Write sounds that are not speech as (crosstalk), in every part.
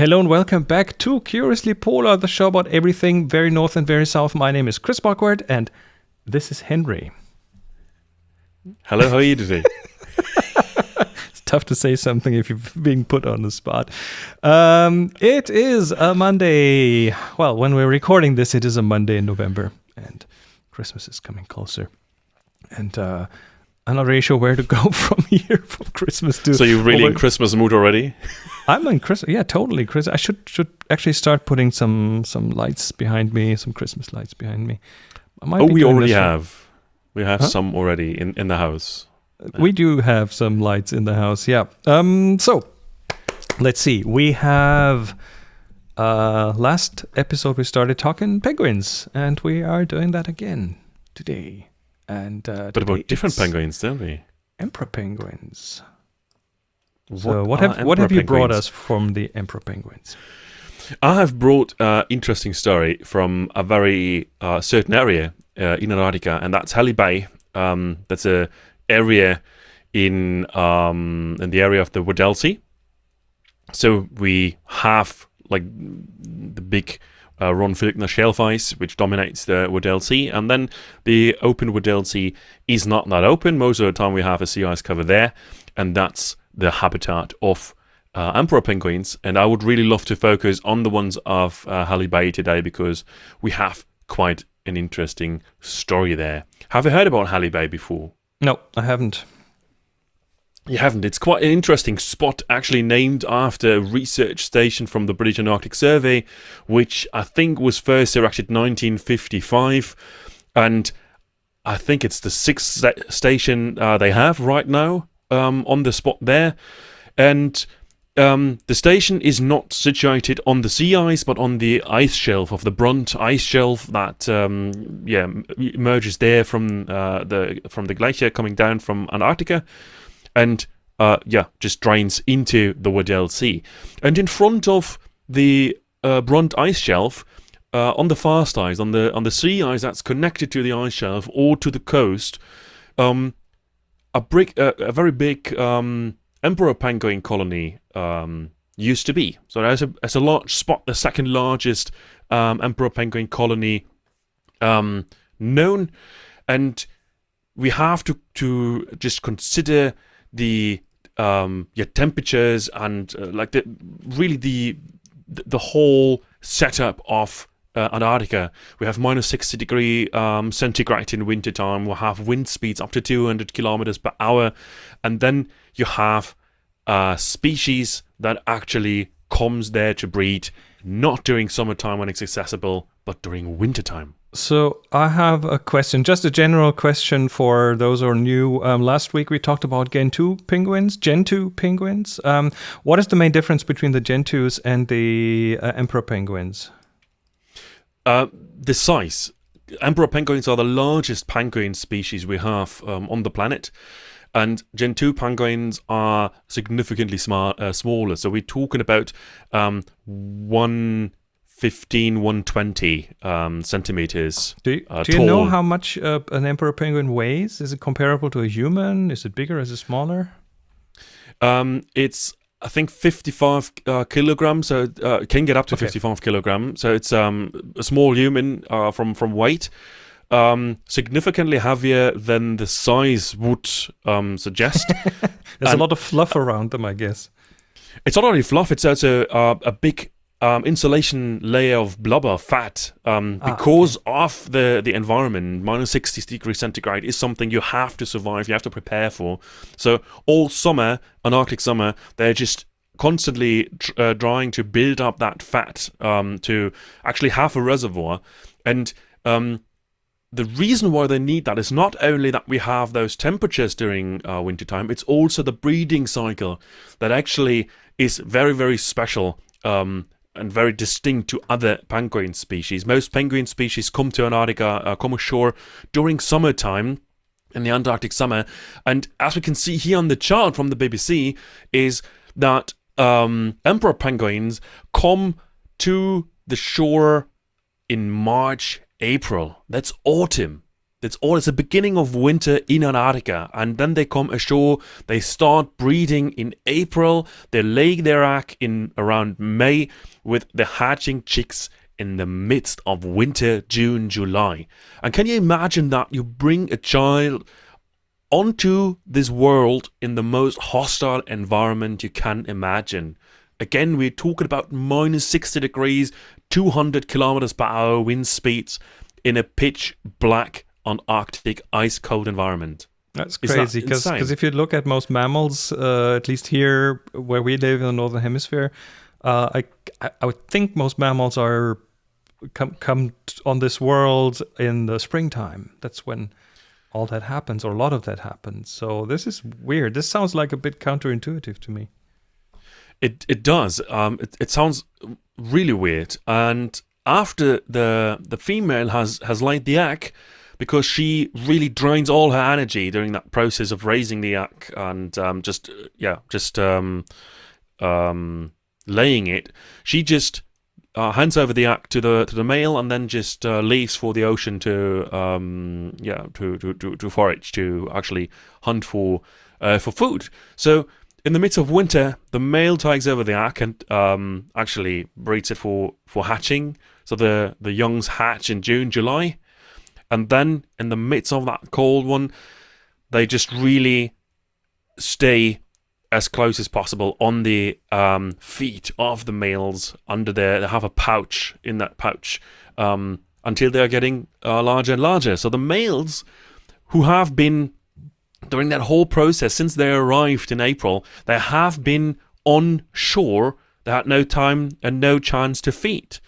Hello and welcome back to Curiously Polar, the show about everything very north and very south. My name is Chris Bockward and this is Henry. Hello, how are you today? (laughs) it's tough to say something if you're being put on the spot. Um, it is a Monday. Well, when we're recording this, it is a Monday in November and Christmas is coming closer. And uh, I'm not really sure where to go (laughs) from here from Christmas to. So you're really over- in Christmas mood already? (laughs) I'm in Christmas. Yeah, totally. Chris, I should should actually start putting some some lights behind me, some Christmas lights behind me. Oh, we already have. We have Huh? some already in, in the house. We do have some lights in the house. Yeah. Um. So, let's see. We have. Uh, last episode we started talking penguins, and we are doing that again today. And uh, But about different penguins, don't we? Emperor penguins. So what have what have you brought us from the emperor penguins? I have brought an interesting story from a very uh, certain area uh, in Antarctica, and that's Halley Bay. Um, that's a area in um, in the area of the Weddell Sea. So we have like the big uh, Ronne Filchner shelf ice, which dominates the Weddell Sea, and then the open Weddell Sea is not that open. Most of the time, we have a sea ice cover there, and that's the habitat of uh, emperor penguins. And I would really love to focus on the ones of uh, Halley Bay today because we have quite an interesting story there. Have you heard about Halley Bay before? No, I haven't. You haven't. It's quite an interesting spot, actually named after a research station from the British Antarctic Survey, which I think was first erected 1955, and I think it's the sixth station uh, they have right now um, on the spot there, and. Um, the station is not situated on the sea ice, but on the ice shelf of the Brunt ice shelf that um, yeah emerges there from uh, the from the glacier coming down from Antarctica and uh, yeah, just drains into the Weddell Sea. And in front of the uh, Brunt ice shelf, uh, on the fast ice, on the on the sea ice that's connected to the ice shelf or to the coast, um, a brick, uh, a very big um, emperor penguin colony um, used to be. So there's a there's a large spot, the second largest um, emperor penguin colony um, known, and we have to to just consider the um yeah temperatures and uh, like the really the the whole setup of uh, Antarctica. We have minus 60 degree um, centigrade in wintertime. We'll have wind speeds up to 200 kilometers per hour. And then you have a species that actually comes there to breed, not during summertime when it's accessible, but during wintertime. So I have a question, just a general question for those who are new. Um, last week we talked about Gentoo penguins, Gentoo penguins. Um, what is the main difference between the Gentoos and the uh, Emperor penguins? Uh, the size. Emperor penguins are the largest penguin species we have um, on the planet. And Gentoo penguins are significantly smart, uh, smaller. So we're talking about um, 115, 120 um, centimeters. Do you, Uh, do you know how much uh, an Emperor penguin weighs? Is it comparable to a human? Is it bigger? Is it smaller? Um, it's I think 55 uh, kilograms. So uh, can get up to Okay. 55 kilograms. So it's um, a small human uh, from from weight. Um, significantly heavier than the size would um, suggest. (laughs) There's And- a lot of fluff around them, I guess. It's not only fluff; it's also uh, a big um, insulation layer of blubber fat. Um, Ah, because of the the environment, minus sixty degrees centigrade is something you have to survive. You have to prepare for. So all summer, an Arctic summer, they're just constantly tr- uh, trying to build up that fat um, to actually have a reservoir, and um, the reason why they need that is not only that we have those temperatures during uh, wintertime, it's also the breeding cycle that actually is very, very special um, and very distinct to other penguin species. Most penguin species come to Antarctica, uh, come ashore during summertime in the Antarctic summer. And as we can see here on the chart from the BBC, is that um, emperor penguins come to the shore in March, April. That's autumn. It's all it's the beginning of winter in Antarctica, and then they come ashore. They start breeding in April. They lay their egg in around May, with the hatching chicks in the midst of winter, June, July. And can you imagine that you bring a child onto this world in the most hostile environment you can imagine? Again, we're talking about minus 60 degrees, 200 kilometers per hour wind speeds in a pitch black on Arctic ice cold environment. That's crazy because that if you look at most mammals, uh, at least here where we live in the northern hemisphere, uh, I I would think most mammals are come come on this world in the springtime. That's when all that happens, or a lot of that happens. So this is weird. This sounds like a bit counterintuitive to me. It it does. Um, it, it sounds really weird. And after the the female has has laid the egg, because she really drains all her energy during that process of raising the egg and um, just yeah just um, um, laying it. She just uh, hands over the egg to the to the male and then just uh, leaves for the ocean to um, yeah to, to, to, to forage to actually hunt for uh, for food. So in the midst of winter, the male takes over the egg and um, actually breeds it for, for hatching. So the, the youngs hatch in June, July, and then in the midst of that cold one, they just really stay as close as possible on the um, feet of the males under there. They have a pouch in that pouch um, until they're getting uh, larger and larger. So the males who have been during that whole process since they arrived in April, they have been on shore. They had no time and no chance to feed.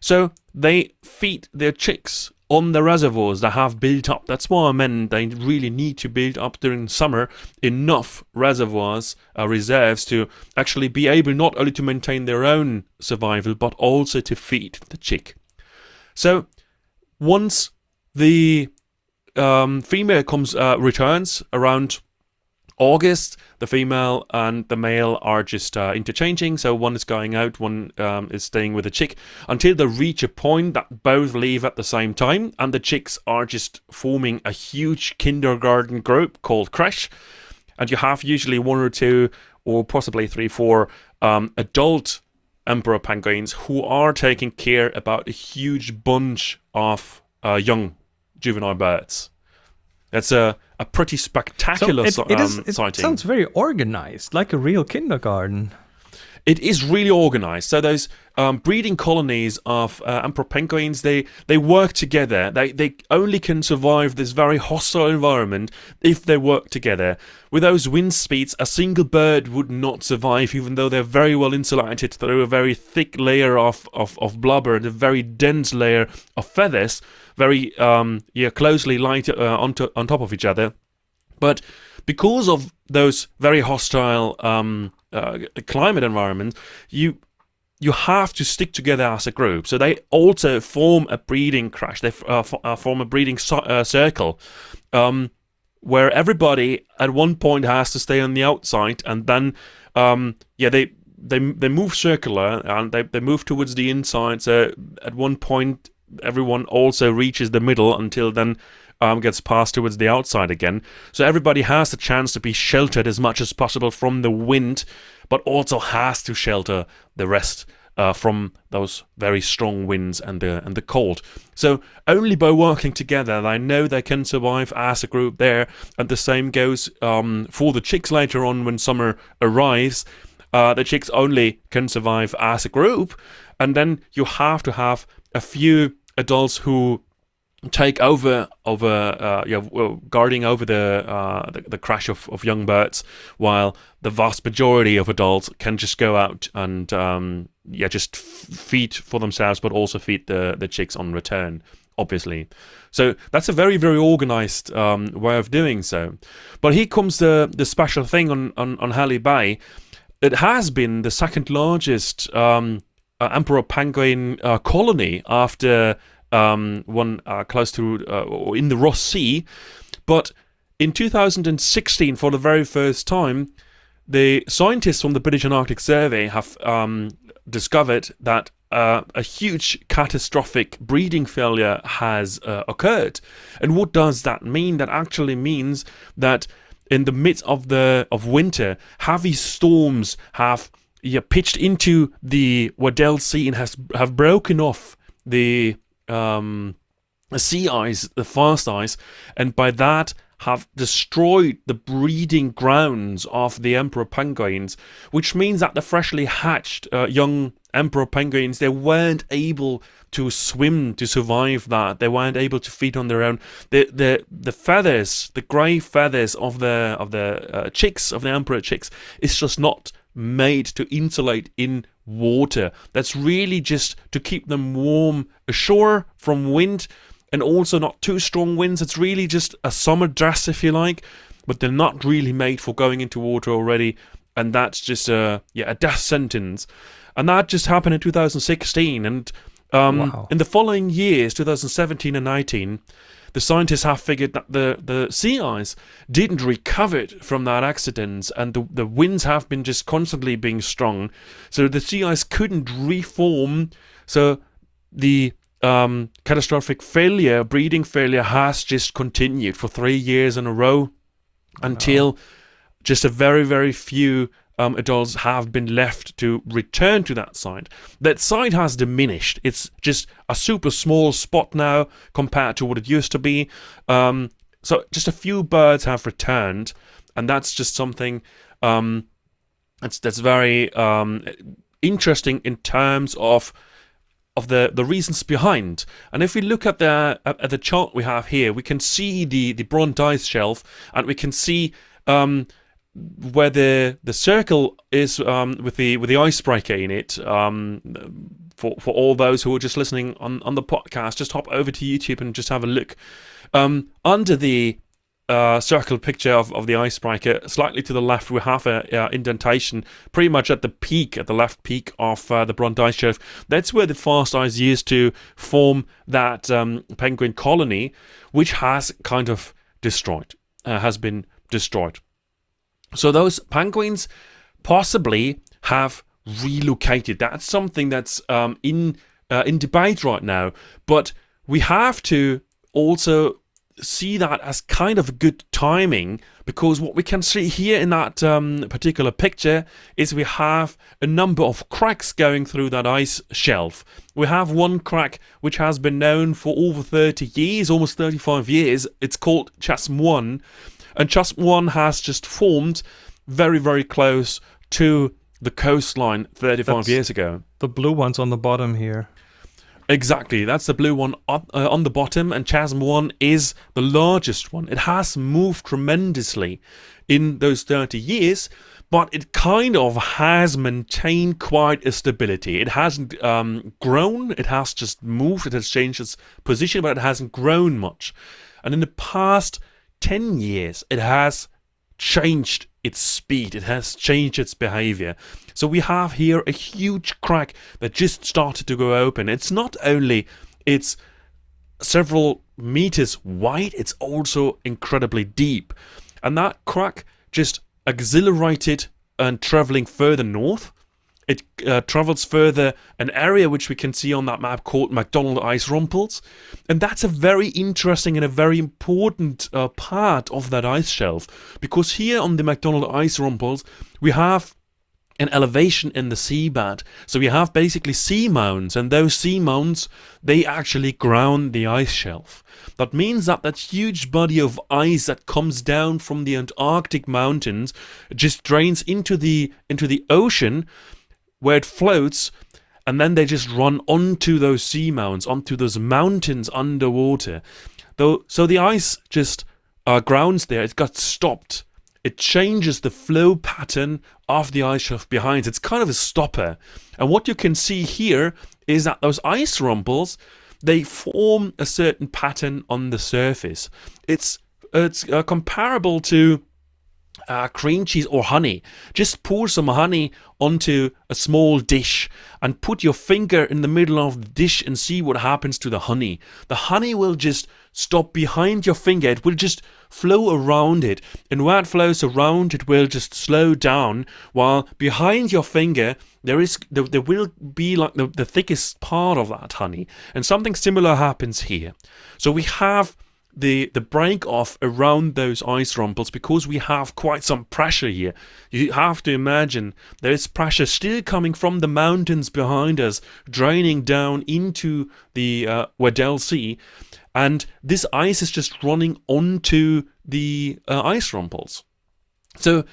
So they feed their chicks on the reservoirs that have built up. That's why I meant they really need to build up during summer enough reservoirs, uh, reserves to actually be able not only to maintain their own survival but also to feed the chick. So once the um, female comes uh, returns around August, the female and the male are just uh, interchanging. So one is going out, one um, is staying with the chick until they reach a point that both leave at the same time. And the chicks are just forming a huge kindergarten group called Crèche. And you have usually one or two, or possibly three, four um, adult emperor penguins who are taking care about a huge bunch of uh, young juvenile birds. It's a, a pretty spectacular so it, it, is, um, it sighting. sounds very organized, like a real kindergarten. It is really organized. So those um, breeding colonies of uh, emperor penguins, they, they work together. They, they only can survive this very hostile environment if they work together. With those wind speeds, a single bird would not survive, even though they're very well insulated through a very thick layer of, of, of blubber and a very dense layer of feathers very um, yeah closely lined uh, on, to, on top of each other. But because of those very hostile um, uh, climate environment, you you have to stick together as a group. So they also form a breeding crèche. They uh, uh, form a breeding so uh, circle. Um, where everybody at one point has to stay on the outside, and then, um, yeah, they they they move circular and they, they move towards the inside. So at one point, everyone also reaches the middle until then um, gets passed towards the outside again. So everybody has the chance to be sheltered as much as possible from the wind, but also has to shelter the rest uh, from those very strong winds and the and the cold. So only by working together, they know they can survive as a group there. And the same goes um, for the chicks later on when summer arrives. Uh, the chicks only can survive as a group, and then you have to have a few adults who take over over uh, yeah, guarding over the, uh, the, the crèche of, of young birds, while the vast majority of adults can just go out and um, yeah just feed for themselves, but also feed the the chicks on return. Obviously, so that's a very very organized um, way of doing so. But here comes the the special thing on on, on Halley Bay. It has been the second largest um, uh, emperor penguin uh, colony after um, one uh, close to or in the Ross Sea. But in 2016, for the very first time, the scientists from the British Antarctic Survey have um, discovered that uh, a huge catastrophic breeding failure has uh, occurred. And what does that mean? That actually means that in the midst of the of winter, heavy storms have yeah, pitched into the Weddell Sea and has have broken off the um, sea ice, the fast ice, and by that have destroyed the breeding grounds of the emperor penguins, which means that the freshly hatched uh, young emperor penguins they weren't able to swim to survive that. They weren't able to feed on their own. The the the feathers, the grey feathers of the of the uh, chicks of the emperor chicks, is just not made to insulate in water. That's really just to keep them warm ashore from wind and also not too strong winds. It's really just a summer dress, if you like, but they're not really made for going into water already. And that's just a yeah a death sentence, and that just happened in 2016. And um, wow. in the following years, 2017 and 19, the scientists have figured that the, the sea ice didn't recover from that accident and the, the winds have been just constantly being strong so the sea ice couldn't reform so the um, catastrophic failure, breeding failure, has just continued for three years in a row until wow. just a very, very few um, adults have been left to return to that site. That site has diminished. It's just a super small spot now compared to what it used to be. Um, so just a few birds have returned, and that's just something um, that's that's very um, interesting in terms of of the, the reasons behind. And if we look at the at the chart we have here, we can see the the Brunt ice shelf, and we can see um, where the the circle is um, with the with the icebreaker in it. Um, for for all those who are just listening on on the podcast, just hop over to YouTube and just have a look. Um, under the uh, circle picture of, of the icebreaker. Slightly to the left, we have a uh, indentation pretty much at the peak, at the left peak of uh, the Brunt ice shelf. That's where the fast ice used to form that um, penguin colony, which has kind of destroyed, uh, has been destroyed. So those penguins possibly have relocated. That's something that's um, in uh, in debate right now. But we have to also see that as kind of good timing because what we can see here in that um, particular picture is we have a number of cracks going through that ice shelf. We have one crack which has been known for over 30 years, almost 35 years. It's called Chasm 1 and Chasm 1 has just formed very, very close to the coastline 35 That's years ago. The blue ones on the bottom here. Exactly, that's the blue one on, uh, on the bottom, and Chasm 1 is the largest one. It has moved tremendously in those 30 years, but it kind of has maintained quite a stability. It hasn't um, grown, it has just moved, it has changed its position, but it hasn't grown much. And in the past 10 years, it has changed its speed, it has changed its behavior. So we have here a huge crack that just started to go open. It's not only it's several meters wide, it's also incredibly deep. And that crack just accelerated and traveling further north it uh, travels further an area which we can see on that map called McDonald Ice Rumples. And that's a very interesting and a very important uh, part of that ice shelf. Because here on the McDonald Ice Rumples, we have an elevation in the seabed. So we have basically seamounts and those seamounts, they actually ground the ice shelf. That means that that huge body of ice that comes down from the Antarctic mountains just drains into the into the ocean where it floats and then they just run onto those seamounts, onto those mountains underwater. Though, so the ice just uh, grounds there. It got stopped. It changes the flow pattern of the ice shelf behind. It's kind of a stopper. And what you can see here is that those ice rumples, they form a certain pattern on the surface. It's it's uh, comparable to uh, cream cheese or honey. Just pour some honey onto a small dish and put your finger in the middle of the dish and see what happens to the honey. The honey will just stop behind your finger. It will just flow around it. And where it flows around, it will just slow down. While behind your finger, there is there, there will be like the, the thickest part of that honey. And something similar happens here. So we have the the break off around those ice rumples because we have quite some pressure here. You have to imagine there is pressure still coming from the mountains behind us, draining down into the uh, Weddell Sea, and this ice is just running onto the uh, ice rumples. So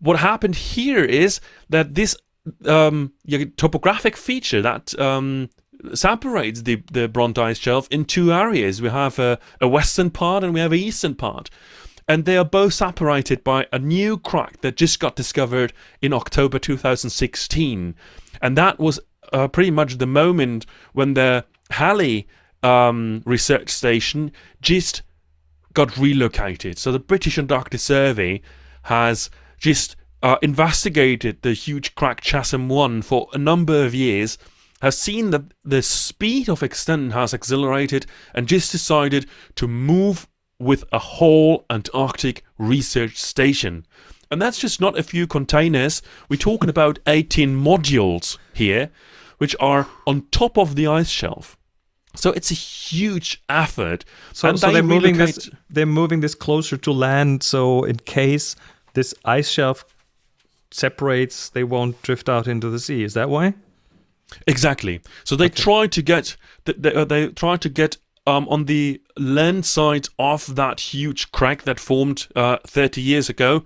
what happened here is that this um, topographic feature that um, separates the, the Brunt ice shelf in two areas. We have a, a western part and we have an eastern part. And they are both separated by a new crack that just got discovered in October 2016. And that was uh, pretty much the moment when the Halley um, research station just got relocated. So the British Antarctic Survey has just uh, investigated the huge crack Chasm 1 for a number of years, has seen that the speed of extent has accelerated, and just decided to move with a whole Antarctic research station. And that's just not a few containers. We're talking about 18 modules here, which are on top of the ice shelf. So it's a huge effort. So, so they are moving this. They're moving this closer to land. So in case this ice shelf separates, they won't drift out into the sea. Is that why? Exactly. So they okay. try to get they, uh, they try to get um, on the land side of that huge crack that formed uh, 30 years ago,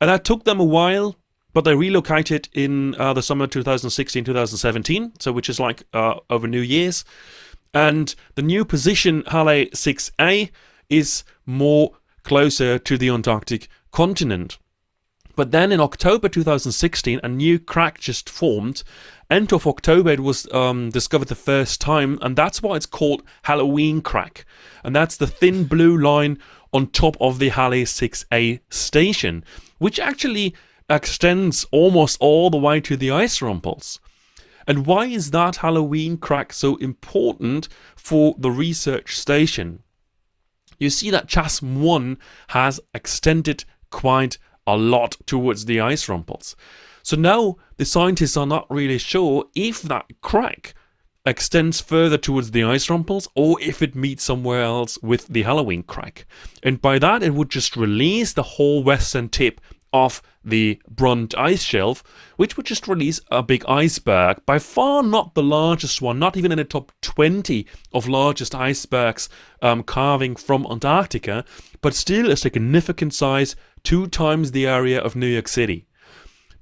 and that took them a while. But they relocated in uh, the summer 2016, 2017, so which is like uh, over New Year's. And the new position, Halley 6A, is more closer to the Antarctic continent. But then in October 2016, a new crack just formed. End of October, it was um, discovered the first time, and that's why it's called Halloween crack. And that's the thin blue line on top of the Halley 6A station, which actually extends almost all the way to the ice rumples. And why is that Halloween crack so important for the research station? You see that Chasm 1 has extended quite a lot towards the ice rumples. So now the scientists are not really sure if that crack extends further towards the ice rumples or if it meets somewhere else with the Halloween crack. And by that, it would just release the whole western tip of the Brunt ice shelf, which would just release a big iceberg, by far not the largest one, not even in the top 20 of largest icebergs um, carving from Antarctica, but still a significant size, two times the area of New York City.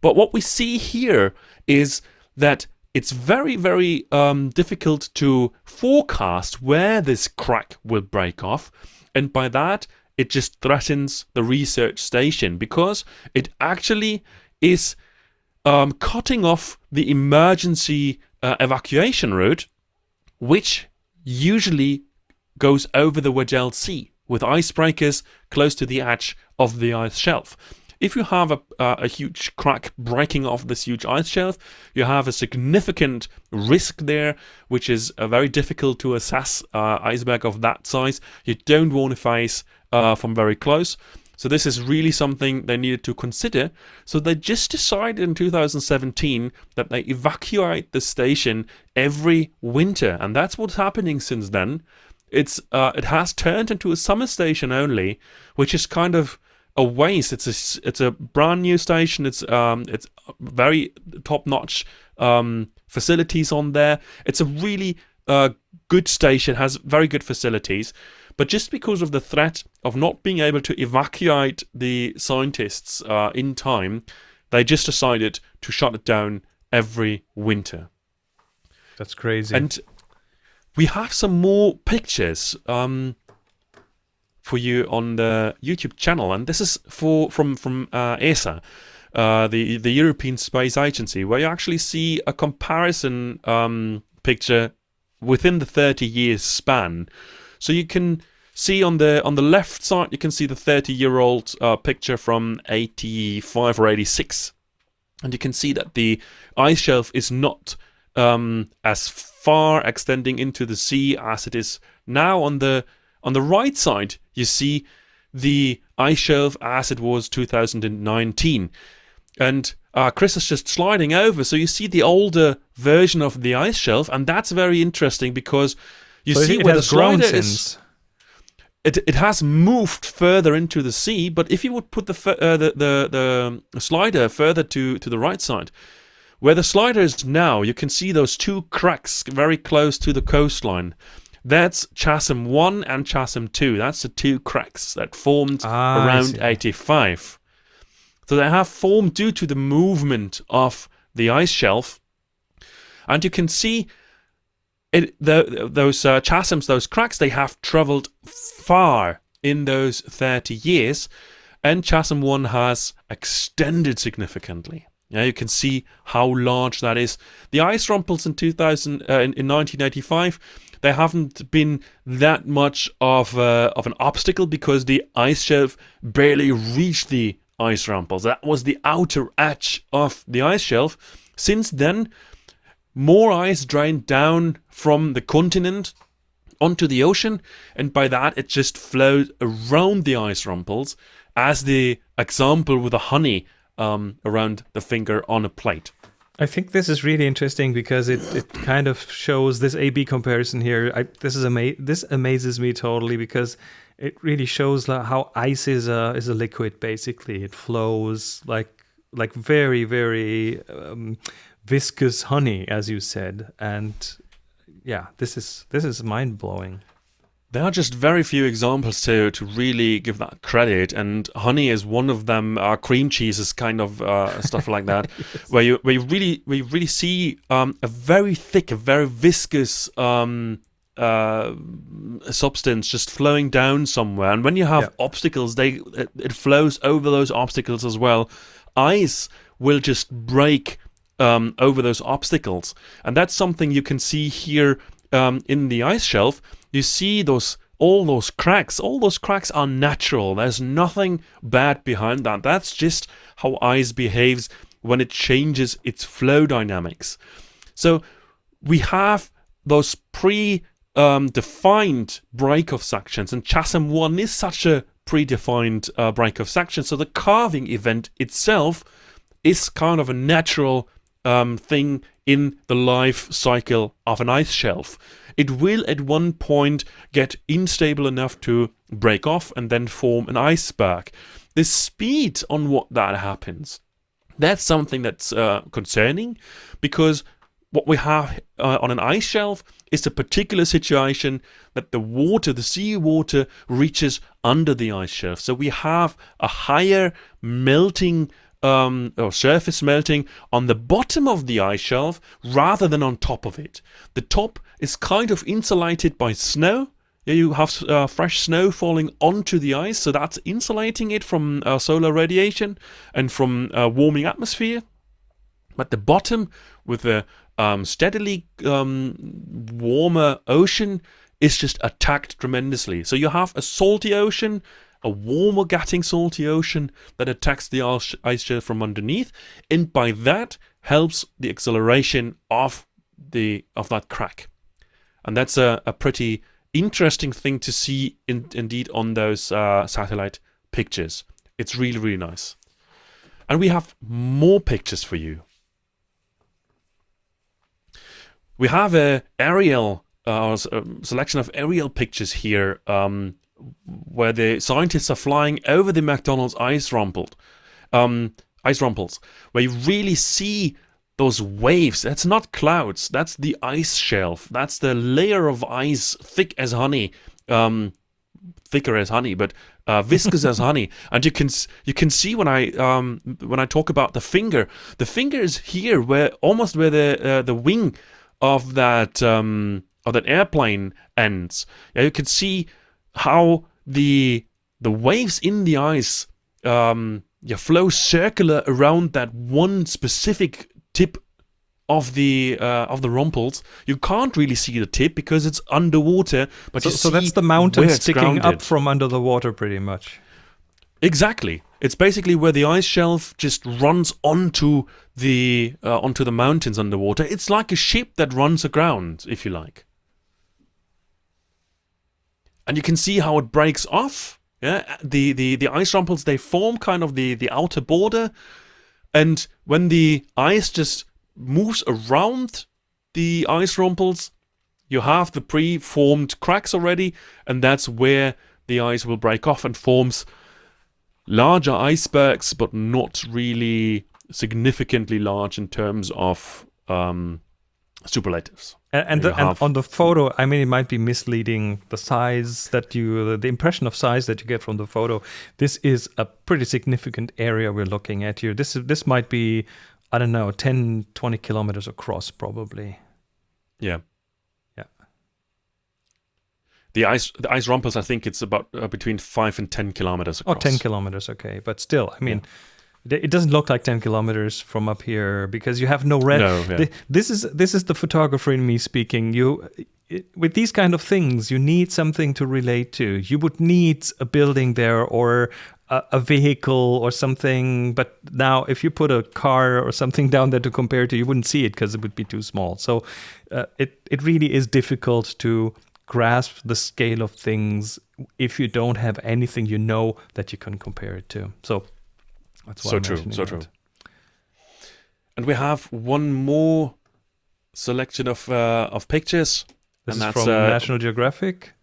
But what we see here is that it's very, very um, difficult to forecast where this crack will break off. And by that, it just threatens the research station because it actually is um, cutting off the emergency uh, evacuation route, which usually goes over the Weddell Sea with icebreakers close to the edge of the ice shelf. If you have a, uh, a huge crack breaking off this huge ice shelf, you have a significant risk there, which is uh, very difficult to assess uh, iceberg of that size. You don't want to face uh, from very close. So this is really something they needed to consider. So they just decided in 2017 that they evacuate the station every winter, and that's what's happening since then. It's uh, it has turned into a summer station only, which is kind of a waste. It's a it's a brand new station. It's um it's very top notch um facilities on there. It's a really uh good station. Has very good facilities. But just because of the threat of not being able to evacuate the scientists uh, in time, they just decided to shut it down every winter. That's crazy. And we have some more pictures um, for you on the YouTube channel, and this is for from from uh, ESA. Uh, the the European Space Agency, where you actually see a comparison um, picture within the 30 years span, so you can see on the on the left side, you can see the 30 year old uh, picture from 85 or 86, and you can see that the ice shelf is not um, as far extending into the sea as it is now. On the on the right side, you see the ice shelf as it was 2019, and uh, Chris is just sliding over, so you see the older version of the ice shelf, and that's very interesting because you So see where the slider is since. It it has moved further into the sea, but if you would put the uh, the, the the slider further to to the right side, where the slider is now, you can see those two cracks very close to the coastline. That's chasm one and chasm two. That's the two cracks that formed Ah, around 85. So they have formed due to the movement of the ice shelf, and you can see it, the, those uh, chasms, those cracks, they have traveled far in those 30 years, and chasm 1 has extended significantly. Yeah, you can see how large that is. The ice rumples in 2000, uh, in, in 1985, they haven't been that much of uh, of an obstacle because the ice shelf barely reached the ice rumples. That was the outer edge of the ice shelf. Since then, more ice drained down from the continent onto the ocean, and by that it just flowed around the ice rumples, as the example with the honey um, around the finger on a plate. I think this is really interesting because it, it kind of shows this A/B comparison here. I, this is ama- this amazes me totally because it really shows like how ice is a is a liquid. Basically, it flows like like very very um, viscous honey, as you said, and yeah, this is this is mind blowing. There are just very few examples to to really give that credit, and honey is one of them. Uh, cream cheese is kind of uh, (laughs) stuff like that, where you where you really where you really see um, a very thick, a very viscous um, uh, substance just flowing down somewhere, and when you have Yeah. obstacles, they it, it flows over those obstacles as well. Ice will just break um, over those obstacles. And that's something you can see here um, in the ice shelf. You see those all those cracks. All those cracks are natural. There's nothing bad behind that. That's just how ice behaves when it changes its flow dynamics. So we have those pre um, break-off sections, and chasm one is such a predefined uh, break-off section. So the carving event itself is kind of a natural um, thing in the life cycle of an ice shelf. It will at one point get unstable enough to break off and then form an iceberg. The speed on what that happens, that's something that's uh, concerning because what we have uh, on an ice shelf is a particular situation that the water, the sea water, reaches under the ice shelf. So we have a higher melting um, or surface melting on the bottom of the ice shelf rather than on top of it. The top is kind of insulated by snow. You have uh, fresh snow falling onto the ice, so that's insulating it from uh, solar radiation and from uh, warming atmosphere. But the bottom, with the um, steadily um, warmer ocean, is just attacked tremendously. So you have a salty ocean, a warmer getting salty ocean that attacks the ice shelf from underneath, and by that helps the acceleration of the of that crack. And that's a, a pretty interesting thing to see in, indeed on those uh, satellite pictures. It's really really nice. And we have more pictures for you. We have a aerial uh, um, selection of aerial pictures here, um, where the scientists are flying over the McDonald's ice rumpled, um, ice rumples, where you really see those waves. That's not clouds. That's the ice shelf. That's the layer of ice, thick as honey, um, thicker as honey, but uh, viscous as honey. (laughs) And you can you can see when I um, when I talk about the finger, the finger is here, where almost where the uh, the wing of that um, of that airplane ends. Yeah, you can see how the the waves in the ice um, yeah, flow circular around that one specific tip of the uh, of the rumples, you can't really see the tip because it's underwater. But So, so that's the mountain sticking up from under the water, pretty much. Exactly. It's basically where the ice shelf just runs onto the uh, onto the mountains underwater. It's like a ship that runs aground, if you like. And you can see how it breaks off. Yeah, the the the ice rumples they form kind of the the outer border, and when the ice just moves around the ice rumples, you have the pre-formed cracks already, and that's where the ice will break off and forms larger icebergs, but not really significantly large in terms of um, superlatives. And, and, the, and on the photo, I mean, it might be misleading the size that you, the impression of size that you get from the photo. This is a pretty significant area we're looking at here. This is this might be, I don't know, 10, 20 kilometers across, probably. Yeah. Yeah. The ice, the ice rumples. I think it's about uh, between five and ten kilometers Oh, 10 kilometers, okay. But still, I mean, th- it doesn't look like 10 kilometers from up here because you have no red. No, yeah. This is this is the photographer in me speaking. You i- with these kind of things, you need something to relate to. You would need a building there or a, a vehicle or something. But now, if you put a car or something (laughs) down there to compare to, you wouldn't see it because it would be too small. So uh, it it really is difficult to grasp the scale of things if you don't have anything you know that you can compare it to. So that's why So I'm true, so that. true. And we have one more selection of uh, of pictures. This and is that's from uh, National Geographic.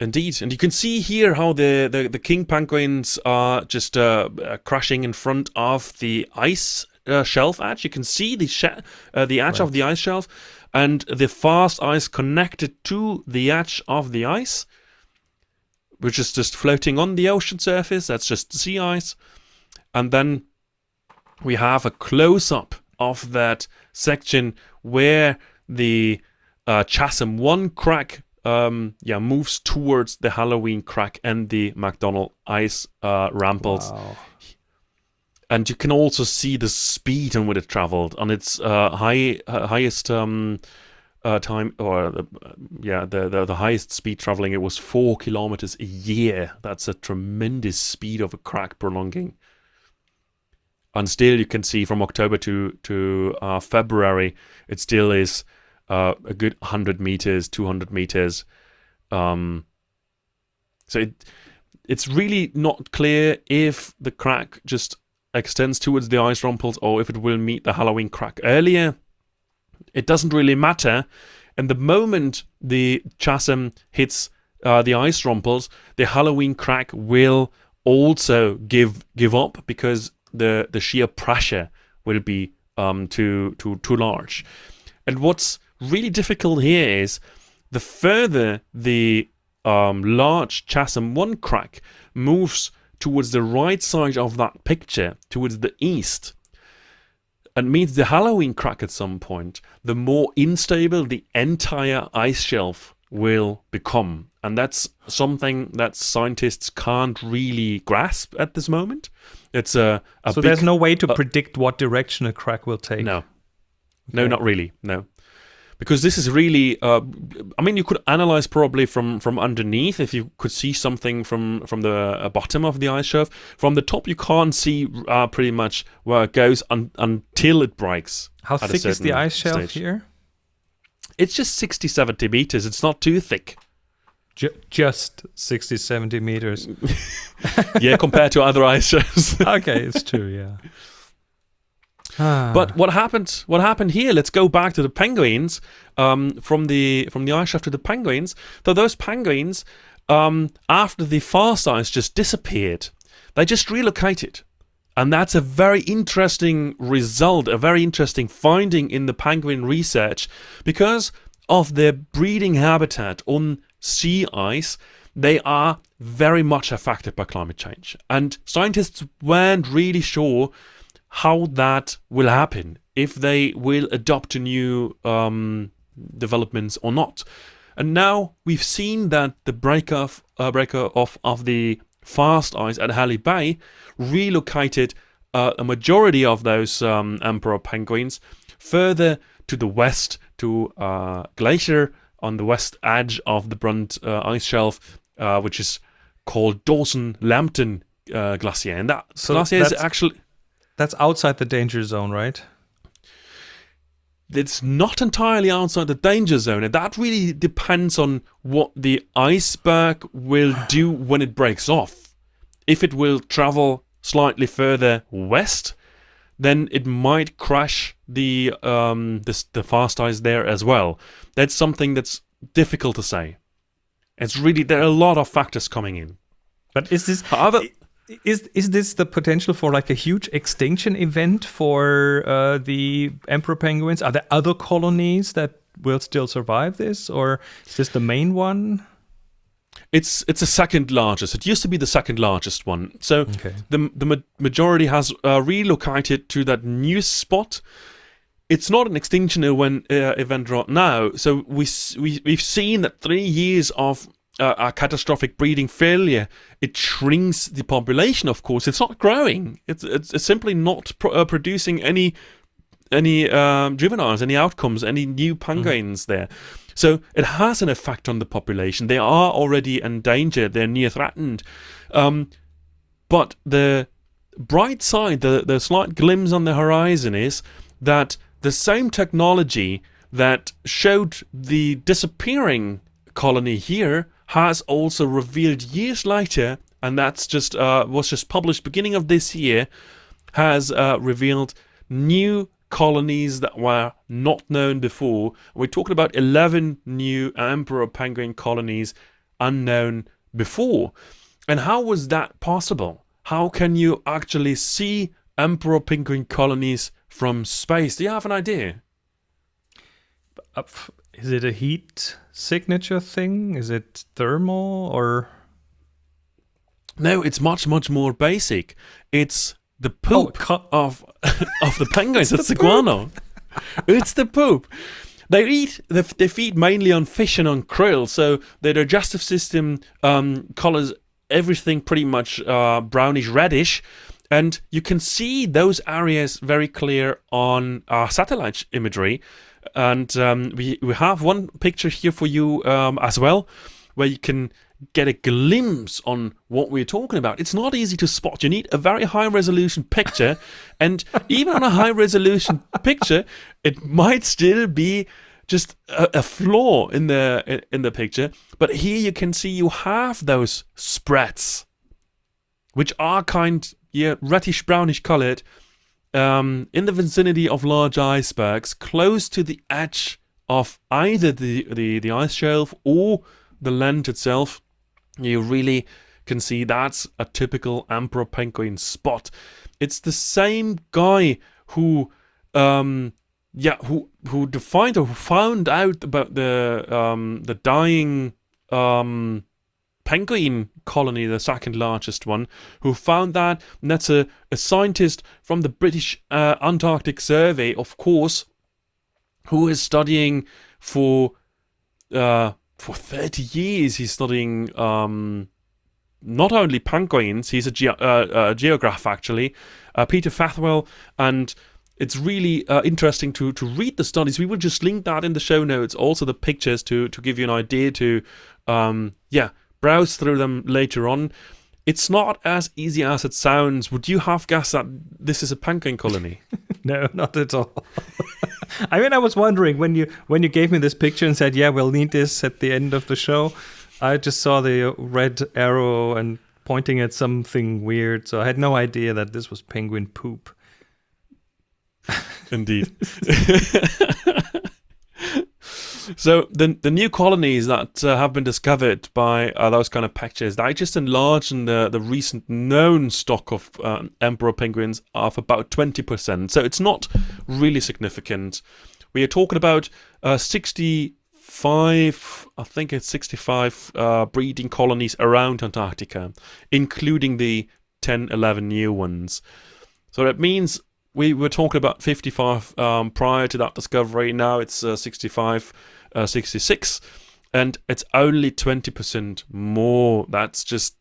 Indeed, and you can see here how the, the, the king penguins are just uh, uh, crashing in front of the ice uh, shelf edge. You can see the sh- uh, the edge of the ice shelf, and the fast ice connected to the edge of the ice, which is just floating on the ocean surface. That's just sea ice, and then we have a close up of that section where the uh, Chasm 1 crack um, yeah, moves towards the Halloween crack and the McDonald ice uh, rumples. Wow. And you can also see the speed on which it traveled on its uh, high uh, highest um, uh, time, or the, yeah, the, the the highest speed traveling. It was four kilometers a year. That's a tremendous speed of a crack prolonging. And still, you can see from October to to uh, February, it still is uh, a good 100 meters, 200 meters. Um, so it, it's really not clear if the crack just extends towards the ice rumples or if it will meet the Halloween crack earlier. It doesn't really matter. And the moment the chasm hits uh, the ice rumples, the Halloween crack will also give give up because the the sheer pressure will be um, too too too large. And what's really difficult here is the further the um, large chasm one crack moves towards the right side of that picture, towards the east, and meets the Halloween crack at some point, the more unstable the entire ice shelf will become. And that's something that scientists can't really grasp at this moment. It's a, a So big, there's no way to uh, predict what direction a crack will take. no, no, not really. No, because this is really. Uh, I mean, you could analyze probably from from underneath if you could see something from from the uh, bottom of the ice shelf. From the top, you can't see uh, pretty much where it goes un- until it breaks. How thick is the ice shelf stage. here? It's just 60, 70 meters. It's not too thick. Ju- just 60, 70 meters. (laughs) yeah, compared to other ice shelves. (laughs) okay, it's true, yeah. Ah, (sighs) But what happened? What happened here? Let's go back to the penguins. Um, from the from the ice shelf to the penguins. So those penguins, um, after the fast ice just disappeared, they just relocated, and that's a very interesting result, a very interesting finding in the penguin research, because of their breeding habitat on sea ice. They are very much affected by climate change, and scientists weren't really sure how that will happen if they will adopt new um, developments or not. And now we've seen that the break off, uh, breaker off of the fast ice at Halley Bay relocated uh, a majority of those um, emperor penguins further to the west to uh, glacier on the west edge of the Brunt uh, ice shelf, uh, which is called Dawson Lambton uh, Glacier. And that So glacier is actually That's outside the danger zone, right? it's not entirely outside the danger zone, and that really depends on what the iceberg will do when it breaks off. If it will travel slightly further west, then it might crash the um, the, the fast ice there as well. That's something that's difficult to say. It's really there are a lot of factors coming in. But is this However, is is this the potential for like a huge extinction event for uh, the emperor penguins? Are there other colonies that will still survive this, or is this the main one? It's it's the second largest. It used to be the second largest one. So Okay. the the ma- majority has uh, relocated to that new spot. It's not an extinction event, uh, event right now. So we, we we've seen that three years of uh, a catastrophic breeding failure it shrinks the population. Of course, it's not growing. It's it's, it's simply not pro- uh, producing any any um, juveniles, any outcomes, any new penguins there. So it has an effect on the population. They are already endangered. They're near threatened. Um, but the bright side, the, the slight glimpse on the horizon is that the same technology that showed the disappearing colony here has also revealed years later, and that's just uh, was just published beginning of this year, has uh, revealed new colonies that were not known before. We're talking about 11 new emperor penguin colonies unknown before. And how was that possible? How can you actually see emperor penguin colonies from space? Do you have an idea? Is it a heat signature thing? Is it thermal or? No, it's much, much more basic. It's the Oh, poop co- of (laughs) of the (laughs) penguins. it's the the guano. (laughs) it's the poop. They eat. They, they feed mainly on fish and on krill. So their digestive system um, colors everything pretty much uh, brownish reddish, and you can see those areas very clear on our satellite imagery. And um, we we have one picture here for you um, as well, where you can get a glimpse on what we're talking about. It's not easy to spot. You need a very high resolution picture, (laughs) and even on a high resolution picture, it might still be just a, a flaw in the in the picture. But here you can see you have those spreads, which are kind yeah reddish brownish colored, um, in the vicinity of large icebergs, close to the edge of either the the, the ice shelf or the land itself you really can see that's a typical emperor penguin spot. It's the same guy who, um, yeah, who who defined or who found out about the um, the dying um, penguin colony, the second largest one, who found that. And that's a, a scientist from the British uh, Antarctic Survey, of course, who is studying for uh, for 30 years he's studying um, not only penguins he's a ge- uh, uh, geograph actually uh, Peter Fretwell and it's really uh, interesting to, to read the studies. We will just link that in the show notes also the pictures to, to give you an idea to um, yeah browse through them later on. It's not as easy as it sounds. Would you have guessed that this is a penguin colony? (laughs) No, not at all. (laughs) (laughs) I mean, I was wondering when you when you gave me this picture and said, "Yeah, we'll need this at the end of the show." I just saw the red arrow and pointing at something weird, so I had no idea that this was penguin poop. Indeed. (laughs) so the the new colonies that uh, have been discovered by uh, those kind of pictures, they just enlarge in the, the recent known stock of um, emperor penguins of about 20%. So it's not really significant. We are talking about uh, 65, I think it's 65 uh, breeding colonies around Antarctica, including the 10, 11 new ones. So that means we were talking about 55 um, prior to that discovery. Now it's uh, 65, uh, 66, and it's only 20% more. That's just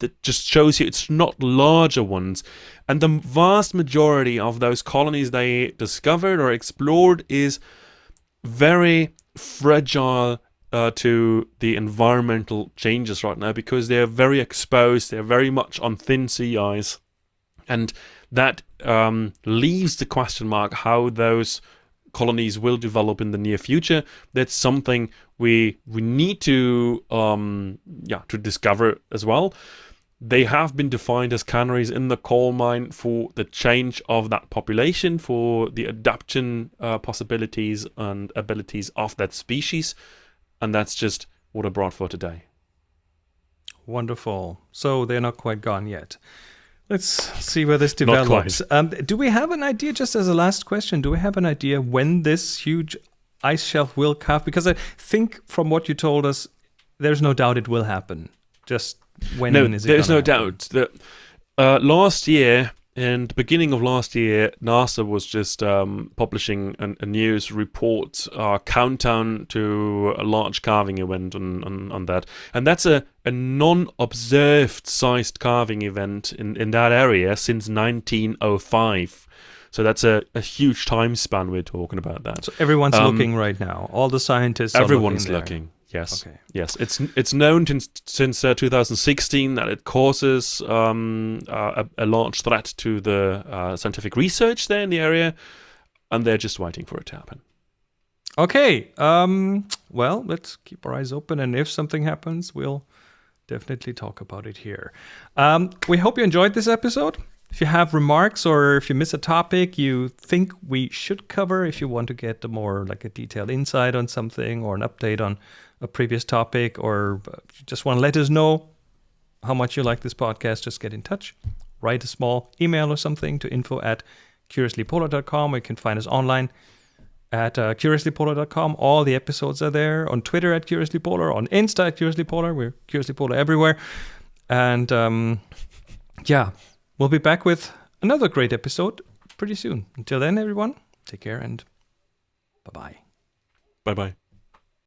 that just shows you it's not larger ones. And the vast majority of those colonies they discovered or explored is very fragile uh, to the environmental changes right now because they're very exposed, they're very much on thin sea ice. And that um, leaves the question mark how those colonies will develop in the near future. That's something we we need to um, yeah to discover as well. They have been defined as canaries in the coal mine for the change of that population, for the adaptation uh, possibilities and abilities of that species, and that's just what I brought for today. Wonderful. So they're not quite gone yet. Let's see where this develops. Um, do we have an idea, just as a last question, do we have an idea when this huge ice shelf will calve? Because I think from what you told us, there's no doubt it will happen. Just when no, is it? There's no happen? doubt that uh, last year the beginning of last year, NASA was just um, publishing an, a news report, uh, countdown to a large calving event on, on, on that. And that's a, a non-observed sized calving event in, in that area since 1905. So that's a, a huge time span we're talking about that. So everyone's Um, looking right now. All the scientists. are Everyone's looking. looking. Yes. Okay. Yes. It's it's known since since uh, 2016 that it causes um, uh, a, a large threat to the uh, scientific research there in the area, and they're just waiting for it to happen. Okay. Um, well, let's keep our eyes open, and if something happens, we'll definitely talk about it here. Um, we hope you enjoyed this episode. If you have remarks or if you miss a topic you think we should cover, if you want to get a more like a detailed insight on something or an update on a previous topic, or just want to let us know how much you like this podcast, just get in touch. Write a small email or something to info at curiouslypolar.com. You can find us online at uh, curiouslypolar.com. All the episodes are there on Twitter at curiouslypolar, on Insta at curiouslypolar. We're curiouslypolar everywhere. And um, yeah, we'll be back with another great episode pretty soon. Until then, everyone, take care and bye bye. Bye bye.